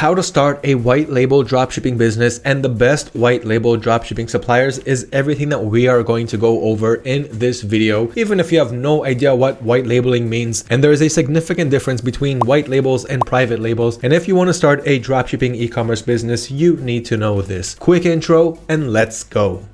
how to start a white label dropshipping business and the best white label dropshipping suppliers is everything that we are going to go over in this video. Even if you have no idea what white labeling means, and there is a significant difference between white labels and private labels. And if you want to start a dropshipping e-commerce business, you need to know this. Quick intro and let's go.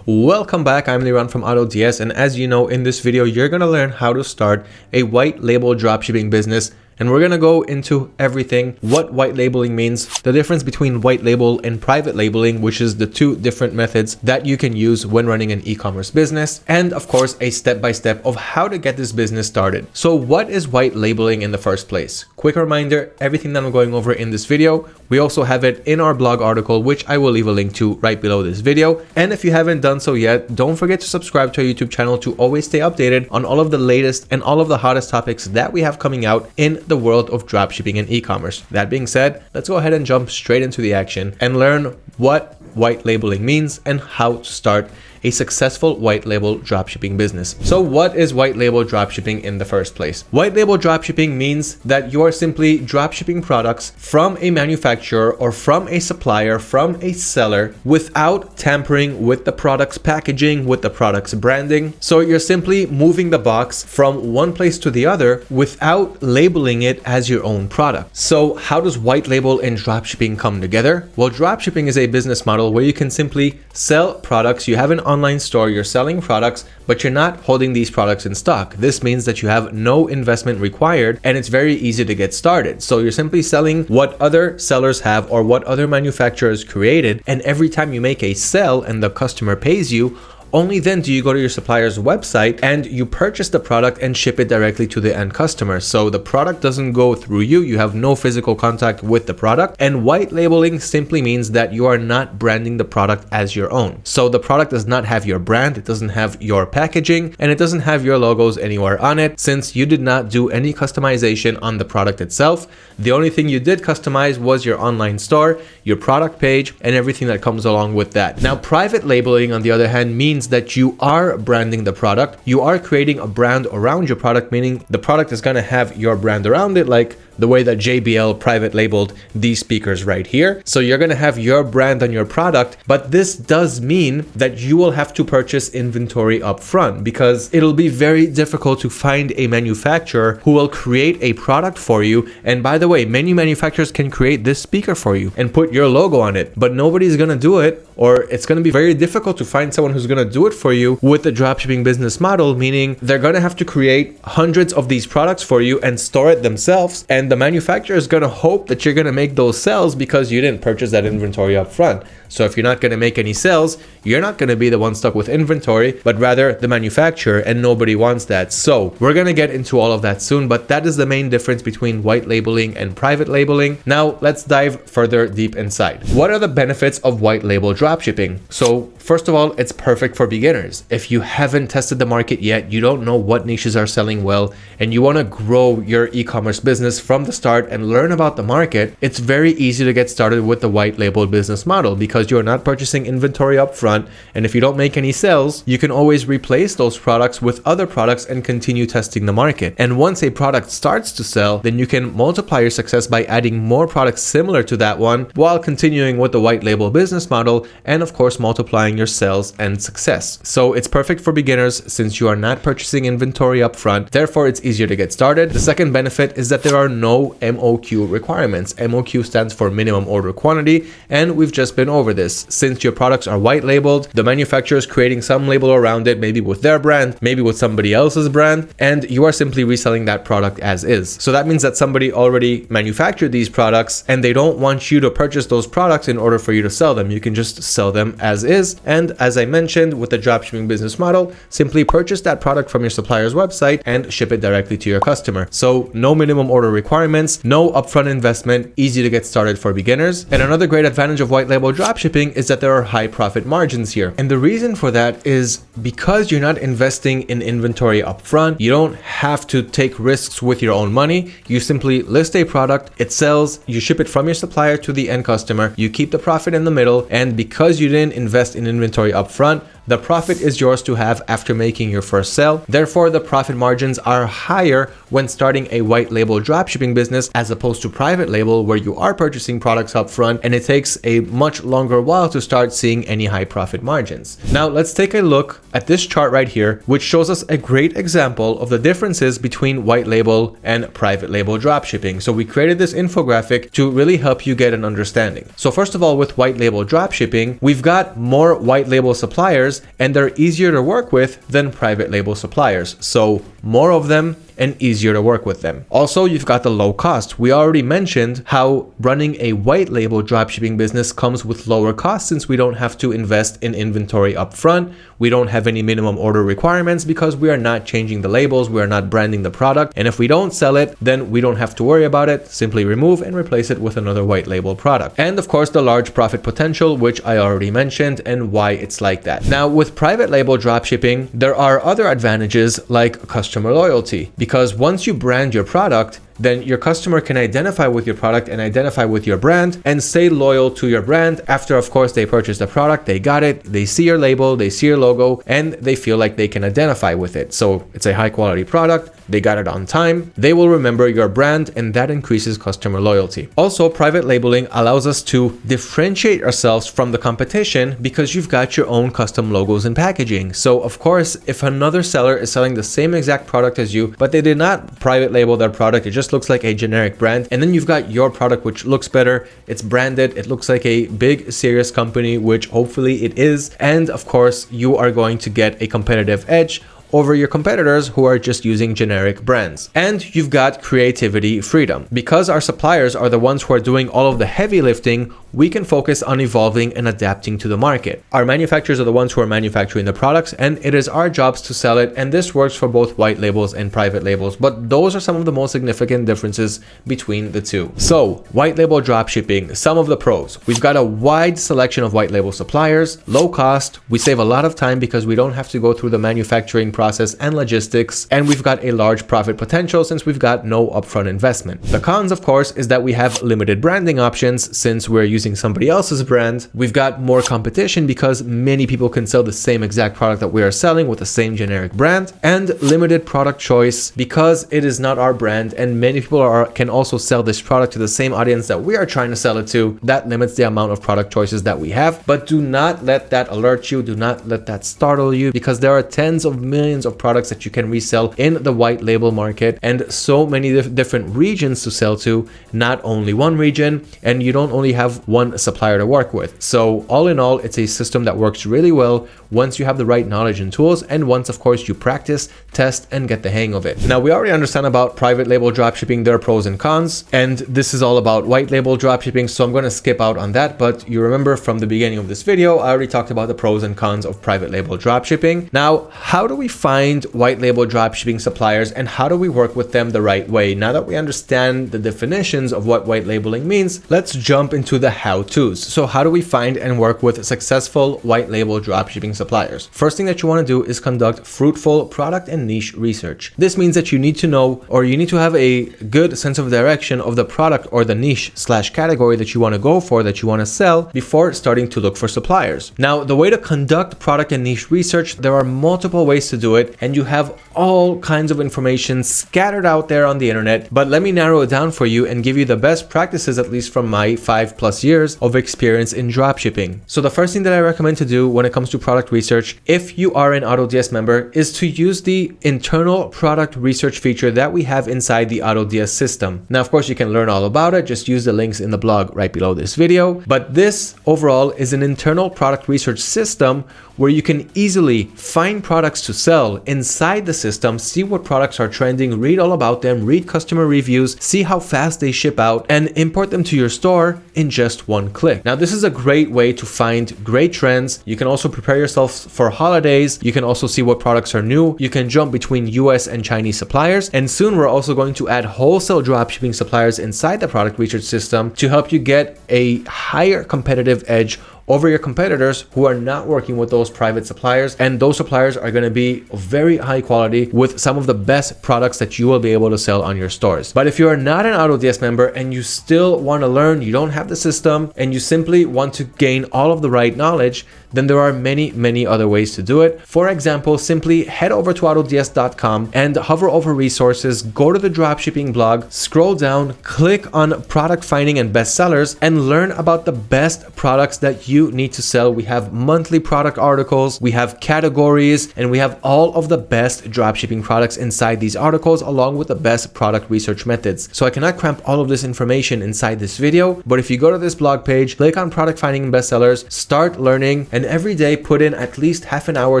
Welcome back, I'm Liran from AutoDS and as you know in this video you're going to learn how to start a white label dropshipping business and we're going to go into everything, what white labeling means, the difference between white label and private labeling, which is the two different methods that you can use when running an e-commerce business, and of course, a step-by-step -step of how to get this business started. So what is white labeling in the first place? Quick reminder, everything that I'm going over in this video, we also have it in our blog article, which I will leave a link to right below this video. And if you haven't done so yet, don't forget to subscribe to our YouTube channel to always stay updated on all of the latest and all of the hottest topics that we have coming out in the world of dropshipping and e-commerce. That being said, let's go ahead and jump straight into the action and learn what white labeling means and how to start a successful white label dropshipping business. So what is white label dropshipping in the first place? White label dropshipping means that you are simply dropshipping products from a manufacturer or from a supplier, from a seller without tampering with the product's packaging, with the product's branding. So you're simply moving the box from one place to the other without labeling it as your own product. So how does white label and dropshipping come together? Well, dropshipping is a business model where you can simply sell products you have an online store, you're selling products, but you're not holding these products in stock. This means that you have no investment required and it's very easy to get started. So you're simply selling what other sellers have or what other manufacturers created. And every time you make a sell and the customer pays you, only then do you go to your supplier's website and you purchase the product and ship it directly to the end customer. So the product doesn't go through you. You have no physical contact with the product. And white labeling simply means that you are not branding the product as your own. So the product does not have your brand. It doesn't have your packaging and it doesn't have your logos anywhere on it since you did not do any customization on the product itself. The only thing you did customize was your online store, your product page, and everything that comes along with that. Now, private labeling, on the other hand, means means that you are branding the product. You are creating a brand around your product, meaning the product is going to have your brand around it, like the way that JBL private labeled these speakers right here. So you're going to have your brand on your product, but this does mean that you will have to purchase inventory up front because it'll be very difficult to find a manufacturer who will create a product for you. And by the way, many manufacturers can create this speaker for you and put your logo on it, but nobody's going to do it or it's going to be very difficult to find someone who's going to do it for you with the dropshipping business model, meaning they're going to have to create hundreds of these products for you and store it themselves. And the manufacturer is going to hope that you're going to make those sales because you didn't purchase that inventory up front. So if you're not going to make any sales, you're not going to be the one stuck with inventory, but rather the manufacturer and nobody wants that. So we're going to get into all of that soon, but that is the main difference between white labeling and private labeling. Now let's dive further deep inside. What are the benefits of white label dropshipping? So first of all, it's perfect for beginners. If you haven't tested the market yet, you don't know what niches are selling well, and you want to grow your e-commerce business from the start and learn about the market, it's very easy to get started with the white label business model because because you're not purchasing inventory up front. And if you don't make any sales, you can always replace those products with other products and continue testing the market. And once a product starts to sell, then you can multiply your success by adding more products similar to that one while continuing with the white label business model and of course multiplying your sales and success. So it's perfect for beginners since you are not purchasing inventory up front. Therefore, it's easier to get started. The second benefit is that there are no MOQ requirements. MOQ stands for minimum order quantity and we've just been over this. Since your products are white labeled, the manufacturer is creating some label around it, maybe with their brand, maybe with somebody else's brand, and you are simply reselling that product as is. So that means that somebody already manufactured these products and they don't want you to purchase those products in order for you to sell them. You can just sell them as is. And as I mentioned with the dropshipping business model, simply purchase that product from your supplier's website and ship it directly to your customer. So no minimum order requirements, no upfront investment, easy to get started for beginners. And another great advantage of white label dropshipping is that there are high profit margins here. And the reason for that is because you're not investing in inventory upfront, you don't have to take risks with your own money. You simply list a product, it sells, you ship it from your supplier to the end customer, you keep the profit in the middle, and because you didn't invest in inventory upfront, The profit is yours to have after making your first sale. Therefore, the profit margins are higher when starting a white label dropshipping business as opposed to private label where you are purchasing products up front and it takes a much longer while to start seeing any high profit margins. Now let's take a look at this chart right here, which shows us a great example of the differences between white label and private label dropshipping. So we created this infographic to really help you get an understanding. So first of all, with white label dropshipping, we've got more white label suppliers and they're easier to work with than private label suppliers. So more of them and easier to work with them. Also, you've got the low cost. We already mentioned how running a white label dropshipping business comes with lower costs since we don't have to invest in inventory upfront. We don't have any minimum order requirements because we are not changing the labels, we are not branding the product. And if we don't sell it, then we don't have to worry about it. Simply remove and replace it with another white label product. And of course, the large profit potential, which I already mentioned and why it's like that. Now, with private label dropshipping, there are other advantages like customer loyalty. Because once you brand your product, then your customer can identify with your product and identify with your brand and stay loyal to your brand after of course they purchase the product they got it they see your label they see your logo and they feel like they can identify with it so it's a high quality product they got it on time, they will remember your brand and that increases customer loyalty. Also, private labeling allows us to differentiate ourselves from the competition because you've got your own custom logos and packaging. So of course, if another seller is selling the same exact product as you, but they did not private label their product, it just looks like a generic brand. And then you've got your product, which looks better. It's branded. It looks like a big, serious company, which hopefully it is. And of course, you are going to get a competitive edge over your competitors who are just using generic brands. And you've got creativity freedom. Because our suppliers are the ones who are doing all of the heavy lifting, we can focus on evolving and adapting to the market. Our manufacturers are the ones who are manufacturing the products and it is our jobs to sell it and this works for both white labels and private labels but those are some of the most significant differences between the two. So white label dropshipping, some of the pros. We've got a wide selection of white label suppliers, low cost, we save a lot of time because we don't have to go through the manufacturing process and logistics and we've got a large profit potential since we've got no upfront investment. The cons of course is that we have limited branding options since we're using using somebody else's brand, we've got more competition because many people can sell the same exact product that we are selling with the same generic brand and limited product choice because it is not our brand and many people are can also sell this product to the same audience that we are trying to sell it to. That limits the amount of product choices that we have, but do not let that alert you. Do not let that startle you because there are tens of millions of products that you can resell in the white label market and so many different regions to sell to, not only one region. And you don't only have one supplier to work with. So all in all, it's a system that works really well once you have the right knowledge and tools and once of course you practice, test and get the hang of it. Now we already understand about private label dropshipping, their pros and cons, and this is all about white label dropshipping, so I'm going to skip out on that, but you remember from the beginning of this video, I already talked about the pros and cons of private label dropshipping. Now, how do we find white label dropshipping suppliers and how do we work with them the right way? Now that we understand the definitions of what white labeling means, let's jump into the how-tos. So how do we find and work with successful white label dropshipping suppliers? First thing that you want to do is conduct fruitful product and niche research. This means that you need to know or you need to have a good sense of direction of the product or the niche slash category that you want to go for, that you want to sell before starting to look for suppliers. Now, the way to conduct product and niche research, there are multiple ways to do it and you have all kinds of information scattered out there on the internet, but let me narrow it down for you and give you the best practices, at least from my five plus years of experience in dropshipping. So the first thing that I recommend to do when it comes to product research, if you are an AutoDS member, is to use the internal product research feature that we have inside the AutoDS system. Now, of course, you can learn all about it. Just use the links in the blog right below this video. But this overall is an internal product research system where you can easily find products to sell inside the system, see what products are trending, read all about them, read customer reviews, see how fast they ship out, and import them to your store in just one click. Now, this is a great way to find great trends. You can also prepare yourself for holidays. You can also see what products are new. You can jump between US and Chinese suppliers. And soon we're also going to add wholesale dropshipping suppliers inside the product research system to help you get a higher competitive edge over your competitors who are not working with those private suppliers. And those suppliers are going to be very high quality with some of the best products that you will be able to sell on your stores. But if you are not an AutoDS member and you still want to learn, you don't have the system and you simply want to gain all of the right knowledge, then there are many, many other ways to do it. For example, simply head over to autods.com and hover over resources, go to the dropshipping blog, scroll down, click on product finding and bestsellers and learn about the best products that you need to sell. We have monthly product articles, we have categories, and we have all of the best dropshipping products inside these articles along with the best product research methods. So I cannot cramp all of this information inside this video, but if you go to this blog page, click on product finding and bestsellers, start learning, and every day put in at least half an hour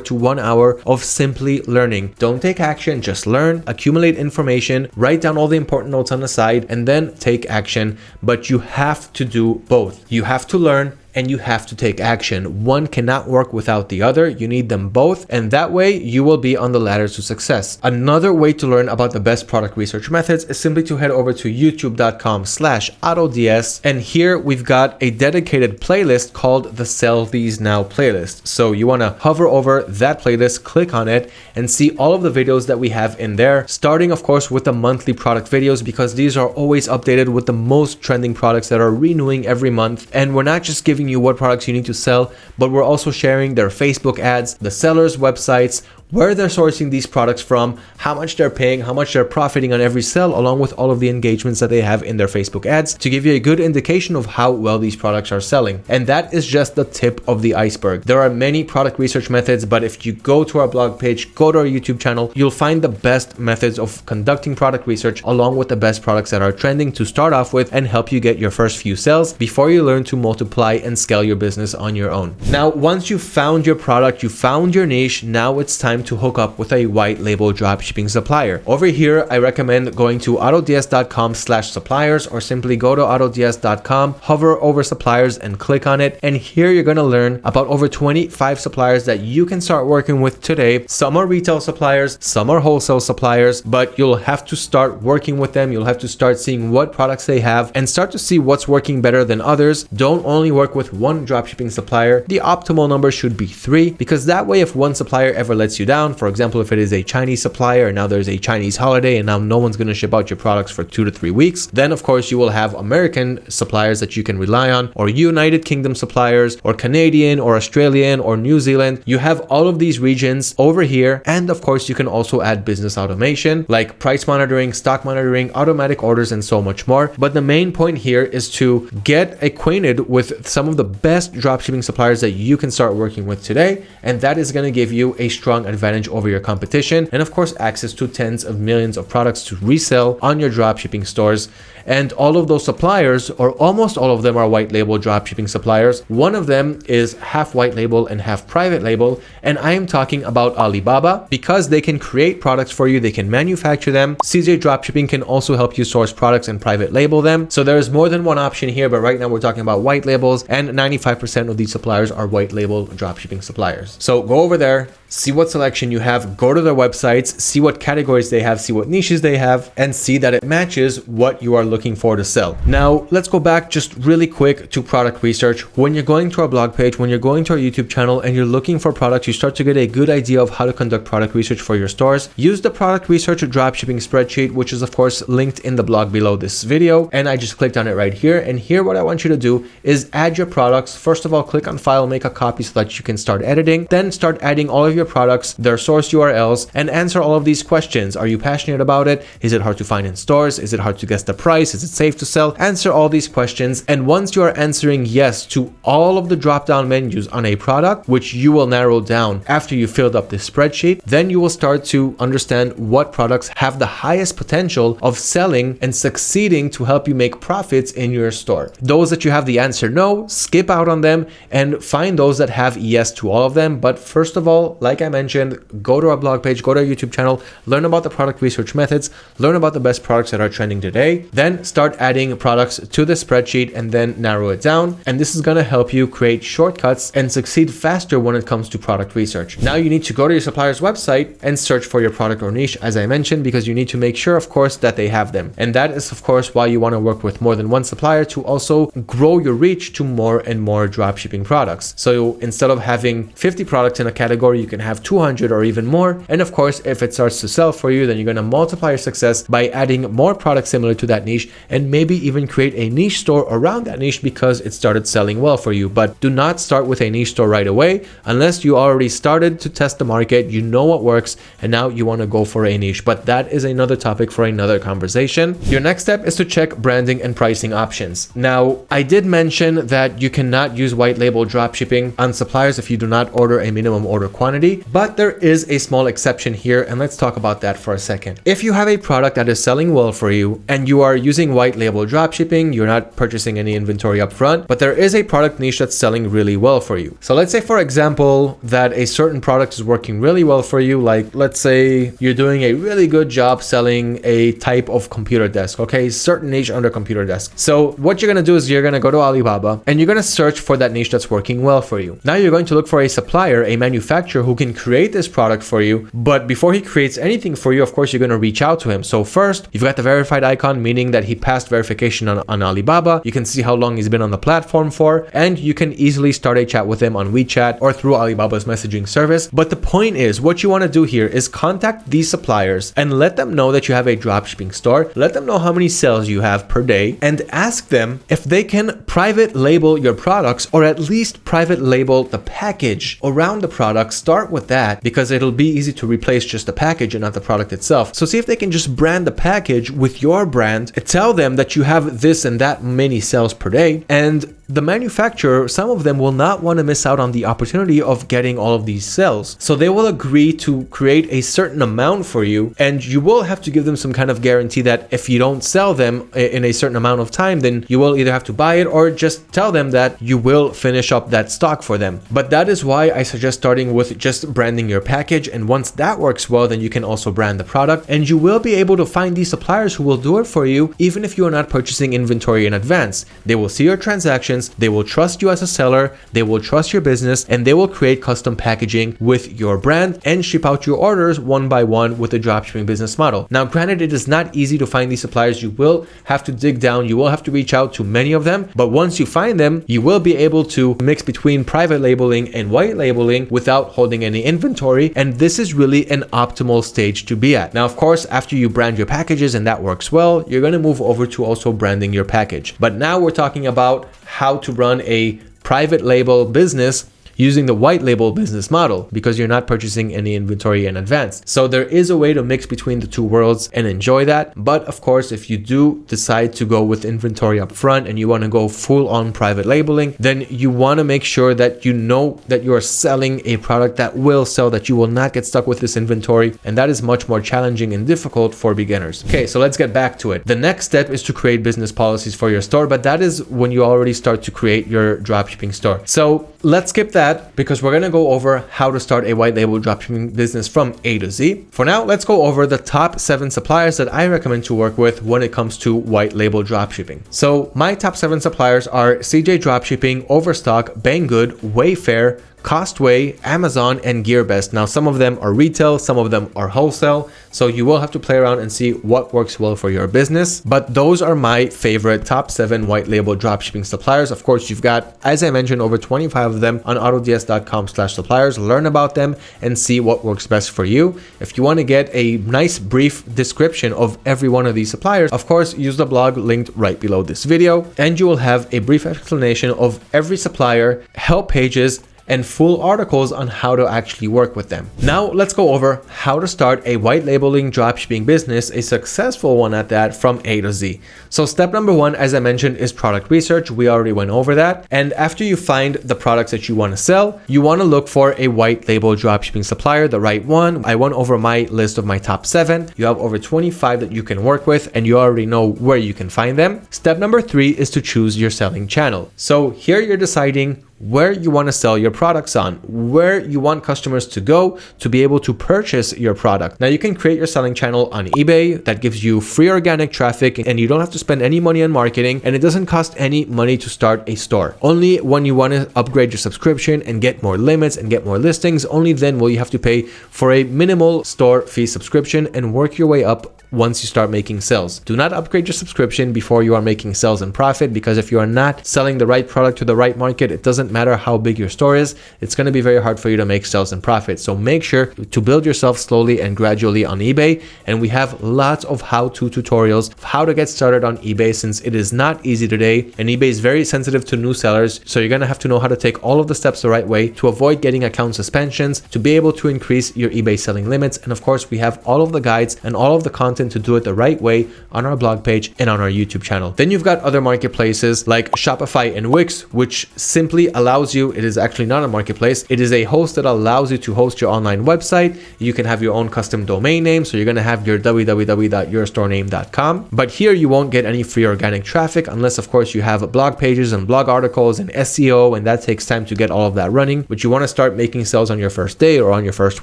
to one hour of simply learning. Don't take action, just learn, accumulate information, write down all the important notes on the side, and then take action. But you have to do both. You have to learn and you have to take action. One cannot work without the other. You need them both. And that way you will be on the ladder to success. Another way to learn about the best product research methods is simply to head over to youtube.com slash autods. And here we've got a dedicated playlist called the Sell These Now playlist. So you want to hover over that playlist, click on it and see all of the videos that we have in there. Starting of course with the monthly product videos because these are always updated with the most trending products that are renewing every month. And we're not just giving giving you what products you need to sell, but we're also sharing their Facebook ads, the sellers' websites, where they're sourcing these products from, how much they're paying, how much they're profiting on every sale, along with all of the engagements that they have in their Facebook ads to give you a good indication of how well these products are selling. And that is just the tip of the iceberg. There are many product research methods, but if you go to our blog page, go to our YouTube channel, you'll find the best methods of conducting product research along with the best products that are trending to start off with and help you get your first few sales before you learn to multiply and scale your business on your own. Now, once you found your product, you found your niche, now it's time to hook up with a white label dropshipping supplier. Over here, I recommend going to autods.com slash suppliers or simply go to autods.com, hover over suppliers and click on it. And here you're going to learn about over 25 suppliers that you can start working with today. Some are retail suppliers, some are wholesale suppliers, but you'll have to start working with them. You'll have to start seeing what products they have and start to see what's working better than others. Don't only work with one dropshipping supplier. The optimal number should be three because that way if one supplier ever lets you down, down. For example, if it is a Chinese supplier and now there's a Chinese holiday and now no one's going to ship out your products for two to three weeks, then of course you will have American suppliers that you can rely on or United Kingdom suppliers or Canadian or Australian or New Zealand. You have all of these regions over here. And of course, you can also add business automation like price monitoring, stock monitoring, automatic orders, and so much more. But the main point here is to get acquainted with some of the best dropshipping suppliers that you can start working with today. And that is going to give you a strong advantage advantage over your competition and of course access to tens of millions of products to resell on your dropshipping stores. And all of those suppliers or almost all of them are white label dropshipping suppliers. One of them is half white label and half private label and i am talking about alibaba. Because they can create products for you they can manufacture them. Cj dropshipping can also help you source products and private label them. So there's more than one option here but right now we're talking about white labels and 95 percent of these suppliers are white label dropshipping suppliers. So go over there see what you have, go to their websites, see what categories they have, see what niches they have, and see that it matches what you are looking for to sell. Now, let's go back just really quick to product research. When you're going to our blog page, when you're going to our YouTube channel and you're looking for products, you start to get a good idea of how to conduct product research for your stores. Use the product research dropshipping spreadsheet, which is of course linked in the blog below this video. And I just clicked on it right here. And here, what I want you to do is add your products. First of all, click on file, make a copy so that you can start editing, then start adding all of your your their source URLs, and answer all of these questions. Are you passionate about it? Is it hard to find in stores? Is it hard to guess the price? Is it safe to sell? Answer all these questions. And once you are answering yes to all of the drop-down menus on a product, which you will narrow down after you filled up this spreadsheet, then you will start to understand what products have the highest potential of selling and succeeding to help you make profits in your store. Those that you have the answer no, skip out on them and find those that have yes to all of them. But first of all, like I mentioned, go to our blog page, go to our YouTube channel, learn about the product research methods, learn about the best products that are trending today, then start adding products to the spreadsheet and then narrow it down. And this is going to help you create shortcuts and succeed faster when it comes to product research. Now you need to go to your supplier's website and search for your product or niche, as I mentioned, because you need to make sure, of course, that they have them. And that is, of course, why you want to work with more than one supplier to also grow your reach to more and more dropshipping products. So instead of having 50 products in a category, you can have 200 or even more. And of course, if it starts to sell for you, then you're going to multiply your success by adding more products similar to that niche and maybe even create a niche store around that niche because it started selling well for you. But do not start with a niche store right away unless you already started to test the market, you know what works, and now you want to go for a niche. But that is another topic for another conversation. Your next step is to check branding and pricing options. Now, I did mention that you cannot use white label dropshipping on suppliers if you do not order a minimum order quantity, but there is a small exception here, and let's talk about that for a second. If you have a product that is selling well for you and you are using white label dropshipping, you're not purchasing any inventory up front, but there is a product niche that's selling really well for you. So let's say, for example, that a certain product is working really well for you. Like, let's say you're doing a really good job selling a type of computer desk, okay? Certain niche under computer desk. So what you're gonna do is you're gonna go to Alibaba and you're gonna search for that niche that's working well for you. Now you're going to look for a supplier, a manufacturer who can create this product for you. But before he creates anything for you, of course, you're gonna reach out to him. So first, you've got the verified icon, meaning that he passed verification on, on Alibaba. You can see how long he's been on the platform for, and you can easily start a chat with him on WeChat or through Alibaba's messaging service. But the point is, what you wanna do here is contact these suppliers and let them know that you have a dropshipping store. Let them know how many sales you have per day and ask them if they can private label your products or at least private label the package around the product. Start with that because it'll be easy to replace just the package and not the product itself. So see if they can just brand the package with your brand. Tell them that you have this and that many sales per day and the manufacturer, some of them will not want to miss out on the opportunity of getting all of these cells. So they will agree to create a certain amount for you and you will have to give them some kind of guarantee that if you don't sell them in a certain amount of time, then you will either have to buy it or just tell them that you will finish up that stock for them. But that is why I suggest starting with just branding your package. And once that works well, then you can also brand the product and you will be able to find these suppliers who will do it for you, even if you are not purchasing inventory in advance. They will see your transactions they will trust you as a seller, they will trust your business, and they will create custom packaging with your brand and ship out your orders one by one with a dropshipping business model. Now, granted, it is not easy to find these suppliers. You will have to dig down, you will have to reach out to many of them, but once you find them, you will be able to mix between private labeling and white labeling without holding any inventory. And this is really an optimal stage to be at. Now, of course, after you brand your packages and that works well, you're going to move over to also branding your package. But now we're talking about how to run a private label business using the white label business model because you're not purchasing any inventory in advance. So there is a way to mix between the two worlds and enjoy that. But of course, if you do decide to go with inventory up front and you want to go full on private labeling, then you want to make sure that you know that you are selling a product that will sell, that you will not get stuck with this inventory. And that is much more challenging and difficult for beginners. Okay, so let's get back to it. The next step is to create business policies for your store, but that is when you already start to create your dropshipping store. So let's skip that because we're going to go over how to start a white label dropshipping business from A to Z. For now, let's go over the top seven suppliers that I recommend to work with when it comes to white label dropshipping. So my top seven suppliers are CJ Dropshipping, Overstock, Banggood, Wayfair, Costway, Amazon, and GearBest. Now, some of them are retail, some of them are wholesale, so you will have to play around and see what works well for your business. But those are my favorite top seven white label dropshipping suppliers. Of course, you've got, as I mentioned, over 25 of them on autods.com slash suppliers. Learn about them and see what works best for you. If you want to get a nice brief description of every one of these suppliers, of course, use the blog linked right below this video, and you will have a brief explanation of every supplier, help pages, and full articles on how to actually work with them. Now let's go over how to start a white labeling dropshipping business, a successful one at that from A to Z. So step number one, as I mentioned, is product research. We already went over that. And after you find the products that you want to sell, you want to look for a white label dropshipping supplier, the right one. I went over my list of my top seven. You have over 25 that you can work with and you already know where you can find them. Step number three is to choose your selling channel. So here you're deciding where you want to sell your products on, where you want customers to go to be able to purchase your product. Now you can create your selling channel on eBay that gives you free organic traffic and you don't have to spend any money on marketing and it doesn't cost any money to start a store. Only when you want to upgrade your subscription and get more limits and get more listings, only then will you have to pay for a minimal store fee subscription and work your way up once you start making sales. Do not upgrade your subscription before you are making sales and profit because if you are not selling the right product to the right market, it doesn't matter how big your store is, it's going to be very hard for you to make sales and profit. So make sure to build yourself slowly and gradually on eBay. And we have lots of how-to tutorials of how to get started on eBay since it is not easy today and eBay is very sensitive to new sellers. So you're going to have to know how to take all of the steps the right way to avoid getting account suspensions, to be able to increase your eBay selling limits. And of course, we have all of the guides and all of the content to do it the right way on our blog page and on our YouTube channel. Then you've got other marketplaces like Shopify and Wix, which simply allows you, it is actually not a marketplace, it is a host that allows you to host your online website. You can have your own custom domain name. So you're going to have your www.yourstorename.com. But here you won't get any free organic traffic unless of course you have blog pages and blog articles and SEO and that takes time to get all of that running. But you want to start making sales on your first day or on your first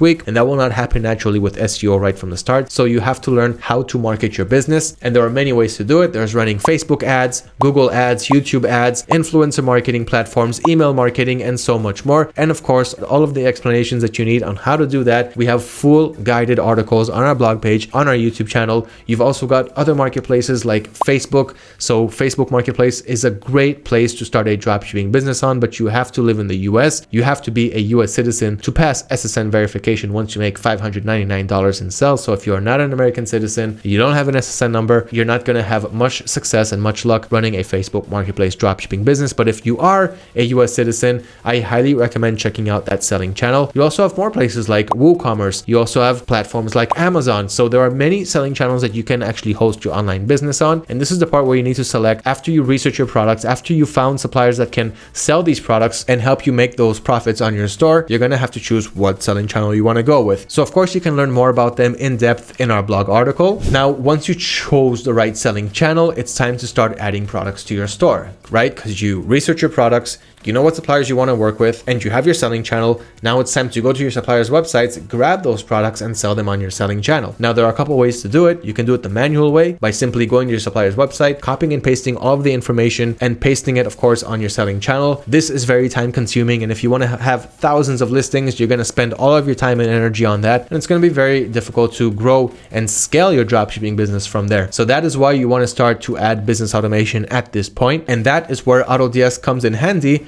week and that will not happen naturally with SEO right from the start. So you have to learn how to market your business and there are many ways to do it. There's running Facebook ads, Google ads, YouTube ads, influencer marketing platforms, email marketing and so much more. And of course all of the explanations that you need on how to do that. We have full guided articles on our blog page, on our YouTube channel. You've also got other marketplaces like Facebook. So Facebook Marketplace is a great place to start a dropshipping business on, but you have to live in the US. You have to be a US citizen to pass SSN verification once you make $599 in sales. So if you are not an American citizen, you don't have an SSN number, you're not going to have much success and much luck running a Facebook Marketplace dropshipping business. But if you are a US citizen, I highly recommend checking out that selling channel. You also have more places like WooCommerce. You also have platforms like Amazon. So there are many selling channels that you can actually host your online business on. And this is the part where you need to select after you research your products, after you found suppliers that can sell these products and help you make those profits on your store, you're going to have to choose what selling channel you want to go with. So of course you can learn more about them in depth in our blog article. Now, once you chose the right selling channel, it's time to start adding products to your store, right? Because you research your products, you know what suppliers you want to work with, and you have your selling channel. Now it's time to go to your suppliers' websites, grab those products and sell them on your selling channel. Now there are a couple ways to do it. You can do it the manual way by simply going to your supplier's website, copying and pasting all of the information and pasting it, of course, on your selling channel. This is very time consuming. And if you want to have thousands of listings, you're going to spend all of your time and energy on that. And it's going to be very difficult to grow and scale your dropshipping business from there. So that is why you want to start to add business automation at this point. And that is where AutoDS comes in handy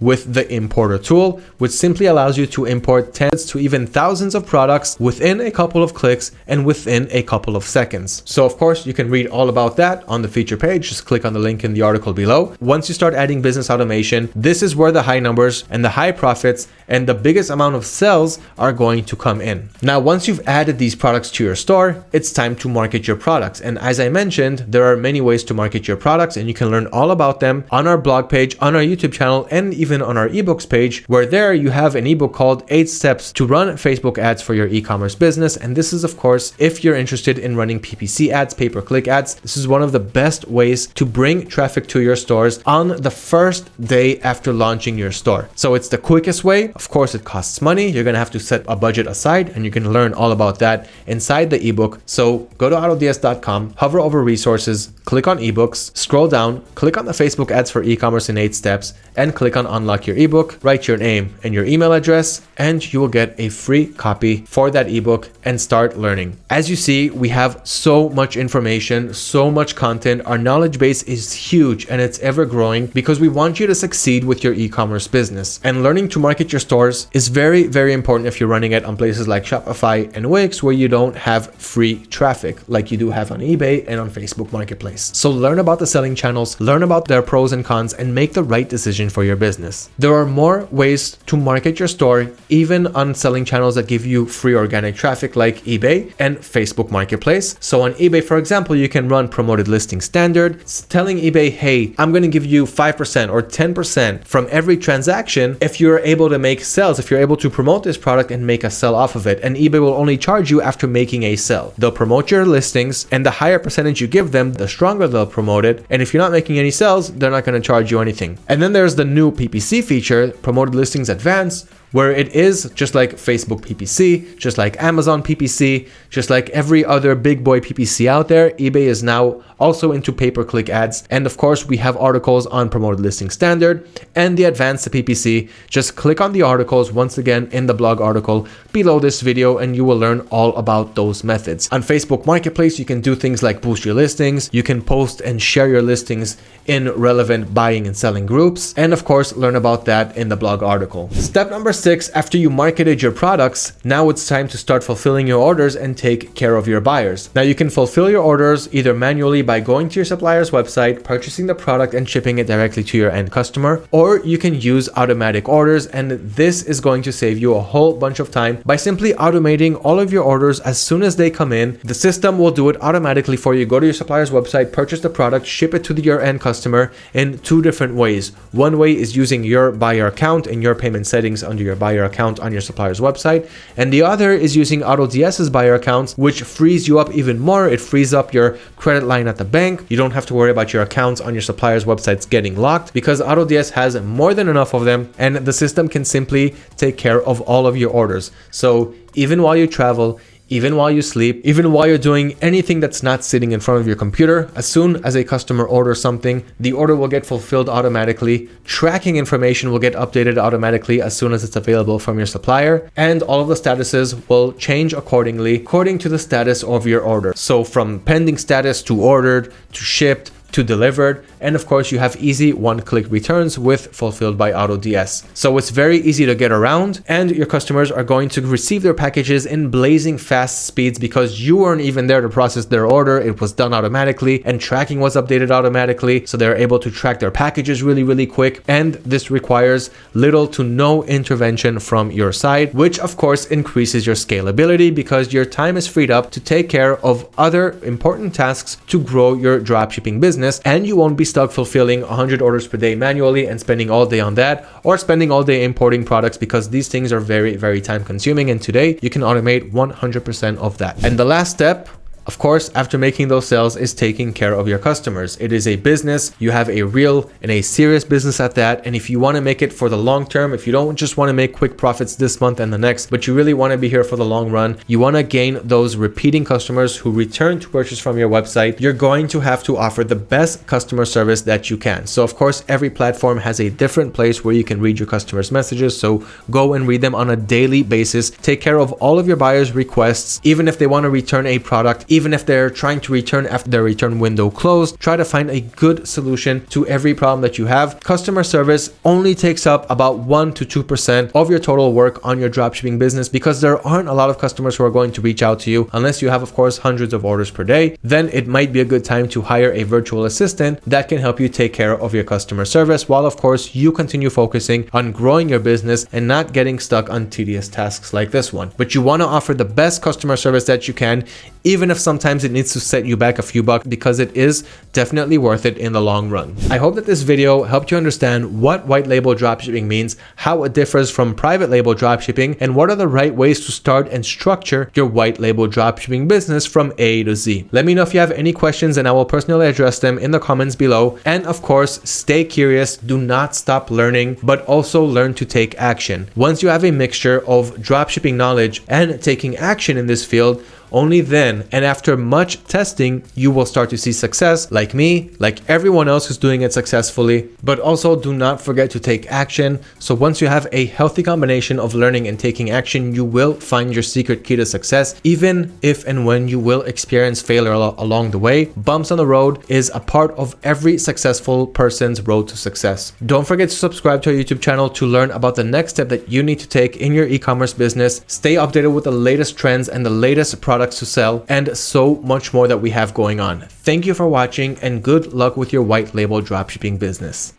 with the importer tool, which simply allows you to import tens to even thousands of products within a couple of clicks and within a couple of seconds. So of course, you can read all about that on the feature page. Just click on the link in the article below. Once you start adding business automation, this is where the high numbers and the high profits and the biggest amount of sales are going to come in. Now, once you've added these products to your store, it's time to market your products. And as I mentioned, there are many ways to market your products and you can learn all about them on our blog page, on our YouTube channel, and even even on our ebooks page, where there you have an ebook called eight steps to run Facebook ads for your e-commerce business. And this is of course, if you're interested in running PPC ads, pay-per-click ads, this is one of the best ways to bring traffic to your stores on the first day after launching your store. So it's the quickest way. Of course, it costs money. You're going to have to set a budget aside and you can learn all about that inside the ebook. So go to autods.com, hover over resources, click on ebooks, scroll down, click on the Facebook ads for e-commerce in eight steps and click on unlock your ebook, write your name and your email address, and you will get a free copy for that ebook and start learning. As you see, we have so much information, so much content. Our knowledge base is huge and it's ever growing because we want you to succeed with your e-commerce business. And learning to market your stores is very, very important if you're running it on places like Shopify and Wix where you don't have free traffic like you do have on eBay and on Facebook Marketplace. So learn about the selling channels, learn about their pros and cons, and make the right decision for your business. There are more ways to market your store, even on selling channels that give you free organic traffic like eBay and Facebook Marketplace. So on eBay, for example, you can run promoted listing standard, telling eBay, hey, I'm going to give you 5% or 10% from every transaction if you're able to make sales, if you're able to promote this product and make a sell off of it. And eBay will only charge you after making a sell. They'll promote your listings and the higher percentage you give them, the stronger they'll promote it. And if you're not making any sales, they're not going to charge you anything. And then there's the new PPC feature, Promoted Listings Advanced, where it is just like Facebook PPC, just like Amazon PPC, just like every other big boy PPC out there, eBay is now also into pay-per-click ads. And of course, we have articles on promoted listing standard and the advanced PPC. Just click on the articles once again in the blog article below this video and you will learn all about those methods. On Facebook Marketplace, you can do things like boost your listings. You can post and share your listings in relevant buying and selling groups. And of course, learn about that in the blog article. Step number six, after you marketed your products, now it's time to start fulfilling your orders and take care of your buyers. Now you can fulfill your orders either manually by going to your supplier's website, purchasing the product and shipping it directly to your end customer, or you can use automatic orders. And this is going to save you a whole bunch of time by simply automating all of your orders as soon as they come in. The system will do it automatically for you. Go to your supplier's website, purchase the product, ship it to your end customer in two different ways. One way is using your buyer account and your payment settings under your buyer account on your supplier's website. And the other is using AutoDS's buyer accounts, which frees you up even more. It frees up your credit line at the bank. You don't have to worry about your accounts on your supplier's websites getting locked because AutoDS has more than enough of them and the system can simply take care of all of your orders. So even while you travel, even while you sleep, even while you're doing anything that's not sitting in front of your computer. As soon as a customer orders something, the order will get fulfilled automatically. Tracking information will get updated automatically as soon as it's available from your supplier. And all of the statuses will change accordingly, according to the status of your order. So from pending status to ordered to shipped to delivered. And of course, you have easy one-click returns with Fulfilled by AutoDS. So it's very easy to get around and your customers are going to receive their packages in blazing fast speeds because you weren't even there to process their order. It was done automatically and tracking was updated automatically. So they're able to track their packages really, really quick. And this requires little to no intervention from your side, which of course increases your scalability because your time is freed up to take care of other important tasks to grow your dropshipping business business and you won't be stuck fulfilling 100 orders per day manually and spending all day on that or spending all day importing products because these things are very, very time consuming. And today you can automate 100% of that. And the last step of course, after making those sales is taking care of your customers. It is a business. You have a real and a serious business at that. And if you want to make it for the long term, if you don't just want to make quick profits this month and the next, but you really want to be here for the long run, you want to gain those repeating customers who return to purchase from your website, you're going to have to offer the best customer service that you can. So of course, every platform has a different place where you can read your customers' messages. So go and read them on a daily basis. Take care of all of your buyers' requests, even if they want to return a product, even if they're trying to return after their return window closed, try to find a good solution to every problem that you have. Customer service only takes up about 1 to 2% of your total work on your dropshipping business because there aren't a lot of customers who are going to reach out to you unless you have, of course, hundreds of orders per day. Then it might be a good time to hire a virtual assistant that can help you take care of your customer service while, of course, you continue focusing on growing your business and not getting stuck on tedious tasks like this one. But you want to offer the best customer service that you can, even if sometimes it needs to set you back a few bucks because it is definitely worth it in the long run. I hope that this video helped you understand what white label dropshipping means, how it differs from private label dropshipping, and what are the right ways to start and structure your white label dropshipping business from A to Z. Let me know if you have any questions and I will personally address them in the comments below. And of course, stay curious, do not stop learning, but also learn to take action. Once you have a mixture of dropshipping knowledge and taking action in this field, only then and after much testing, you will start to see success like me, like everyone else who's doing it successfully. But also do not forget to take action. So once you have a healthy combination of learning and taking action, you will find your secret key to success, even if and when you will experience failure along the way. Bumps on the road is a part of every successful person's road to success. Don't forget to subscribe to our YouTube channel to learn about the next step that you need to take in your e-commerce business. Stay updated with the latest trends and the latest products products to sell, and so much more that we have going on. Thank you for watching and good luck with your white label dropshipping business.